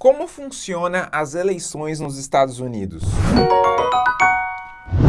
Como funciona as eleições nos Estados Unidos?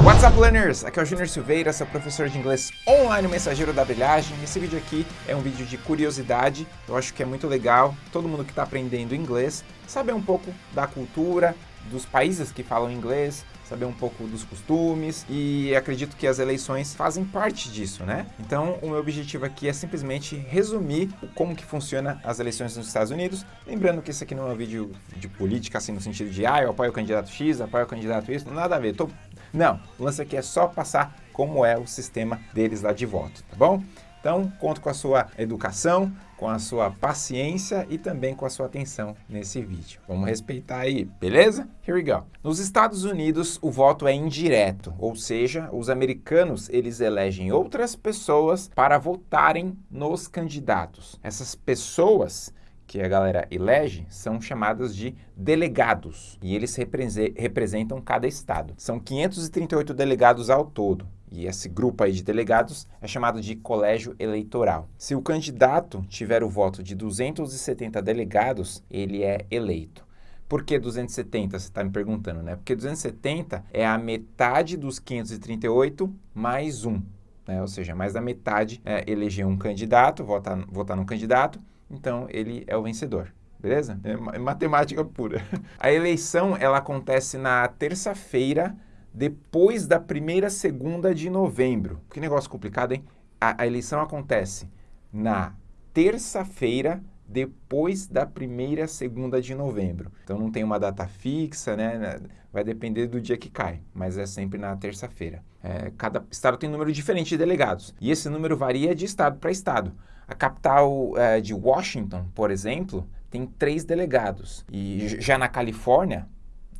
What's up, learners? Aqui é o Junior Silveira, seu professor de inglês online, mensageiro da brilhagem. Esse vídeo aqui é um vídeo de curiosidade, eu acho que é muito legal todo mundo que está aprendendo inglês saber um pouco da cultura, dos países que falam inglês, saber um pouco dos costumes e acredito que as eleições fazem parte disso, né? Então, o meu objetivo aqui é simplesmente resumir como que funciona as eleições nos Estados Unidos, lembrando que esse aqui não é um vídeo de política, assim, no sentido de, ah, eu apoio o candidato X, apoio o candidato Y, nada a ver, tô... Não, o lance aqui é só passar como é o sistema deles lá de voto, tá bom? Então, conto com a sua educação, com a sua paciência e também com a sua atenção nesse vídeo. Vamos respeitar aí, beleza? Here we go. Nos Estados Unidos, o voto é indireto, ou seja, os americanos, eles elegem outras pessoas para votarem nos candidatos. Essas pessoas que a galera elege são chamadas de delegados e eles representam cada estado. São 538 delegados ao todo. E esse grupo aí de delegados é chamado de colégio eleitoral. Se o candidato tiver o voto de 270 delegados, ele é eleito. Por que 270? Você está me perguntando, né? Porque 270 é a metade dos 538 mais um. Né? Ou seja, mais da metade é eleger um candidato, votar, votar no candidato, então ele é o vencedor. Beleza? É matemática pura. A eleição ela acontece na terça-feira depois da primeira segunda de novembro. Que negócio complicado, hein? A, a eleição acontece na terça-feira depois da primeira segunda de novembro. Então não tem uma data fixa, né? Vai depender do dia que cai, mas é sempre na terça-feira. É, cada estado tem um número diferente de delegados e esse número varia de estado para estado. A capital é, de Washington, por exemplo, tem três delegados e já na Califórnia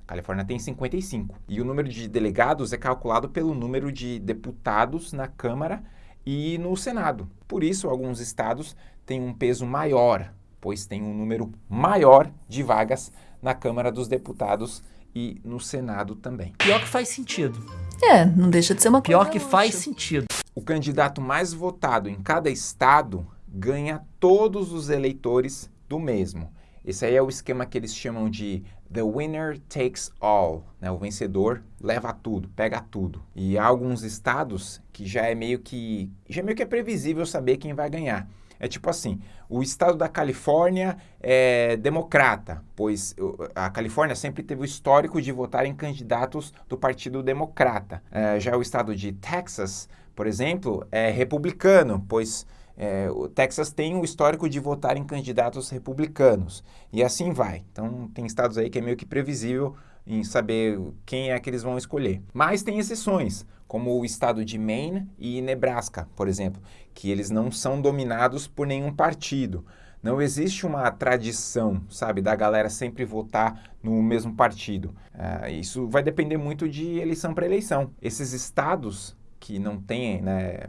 Califórnia tem 55. E o número de delegados é calculado pelo número de deputados na Câmara e no Senado. Por isso, alguns estados têm um peso maior, pois tem um número maior de vagas na Câmara dos Deputados e no Senado também. Pior que faz sentido. É, não deixa de ser uma coisa. Pior que faz sentido. O candidato mais votado em cada estado ganha todos os eleitores do mesmo. Esse aí é o esquema que eles chamam de The winner takes all, né? O vencedor leva tudo, pega tudo. E há alguns estados que já é meio que já é meio que é previsível saber quem vai ganhar. É tipo assim, o estado da Califórnia é democrata, pois a Califórnia sempre teve o histórico de votar em candidatos do Partido Democrata. É, já o estado de Texas, por exemplo, é republicano, pois é, o Texas tem o histórico de votar em candidatos republicanos e assim vai. Então tem estados aí que é meio que previsível em saber quem é que eles vão escolher. Mas tem exceções, como o estado de Maine e Nebraska, por exemplo, que eles não são dominados por nenhum partido. Não existe uma tradição, sabe, da galera sempre votar no mesmo partido. Uh, isso vai depender muito de eleição para eleição. Esses estados que não têm né,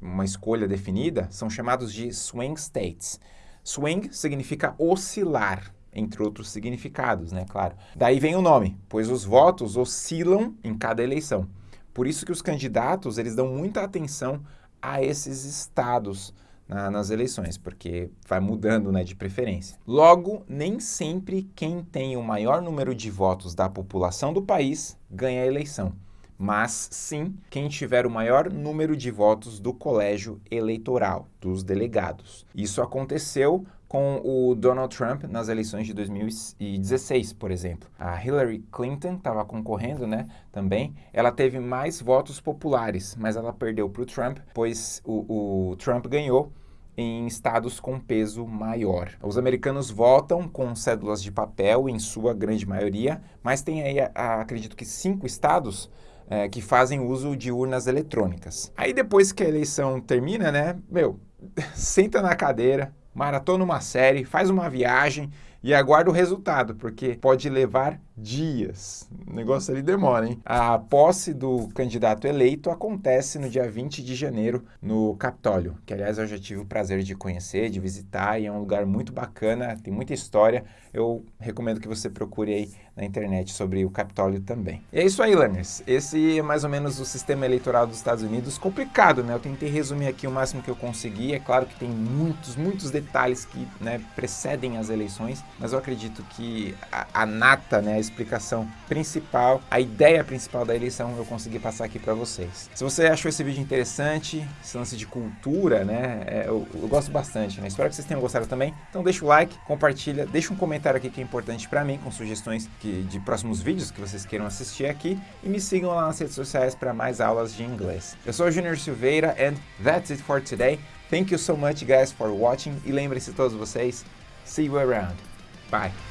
uma escolha definida, são chamados de swing states. Swing significa oscilar, entre outros significados, né, claro. Daí vem o nome, pois os votos oscilam em cada eleição. Por isso que os candidatos, eles dão muita atenção a esses estados na, nas eleições, porque vai mudando né, de preferência. Logo, nem sempre quem tem o maior número de votos da população do país ganha a eleição mas sim quem tiver o maior número de votos do colégio eleitoral, dos delegados. Isso aconteceu com o Donald Trump nas eleições de 2016, por exemplo. A Hillary Clinton estava concorrendo, né, também. Ela teve mais votos populares, mas ela perdeu para o Trump, pois o, o Trump ganhou em estados com peso maior. Os americanos votam com cédulas de papel, em sua grande maioria, mas tem aí, acredito que cinco estados é, que fazem uso de urnas eletrônicas. Aí depois que a eleição termina, né, meu, senta na cadeira, maratona uma série, faz uma viagem e aguarda o resultado, porque pode levar dias. O negócio ali demora, hein? A posse do candidato eleito acontece no dia 20 de janeiro no Capitólio, que aliás eu já tive o prazer de conhecer, de visitar e é um lugar muito bacana, tem muita história. Eu recomendo que você procure aí na internet sobre o Capitólio também. E é isso aí, learners. Esse é mais ou menos o sistema eleitoral dos Estados Unidos. Complicado, né? Eu tentei resumir aqui o máximo que eu consegui. É claro que tem muitos, muitos detalhes que né, precedem as eleições mas eu acredito que a, a nata, né, a explicação principal, a ideia principal da eleição eu consegui passar aqui para vocês. Se você achou esse vídeo interessante, esse lance de cultura, né, é, eu, eu, gosto bastante, né? Espero que vocês tenham gostado também. Então deixa o like, compartilha, deixa um comentário aqui que é importante para mim, com sugestões que, de próximos vídeos que vocês queiram assistir aqui e me sigam lá nas redes sociais para mais aulas de inglês. Eu sou o Junior Silveira and that's it for today. Thank you so much guys for watching e lembrem-se todos vocês, see you around. Bye.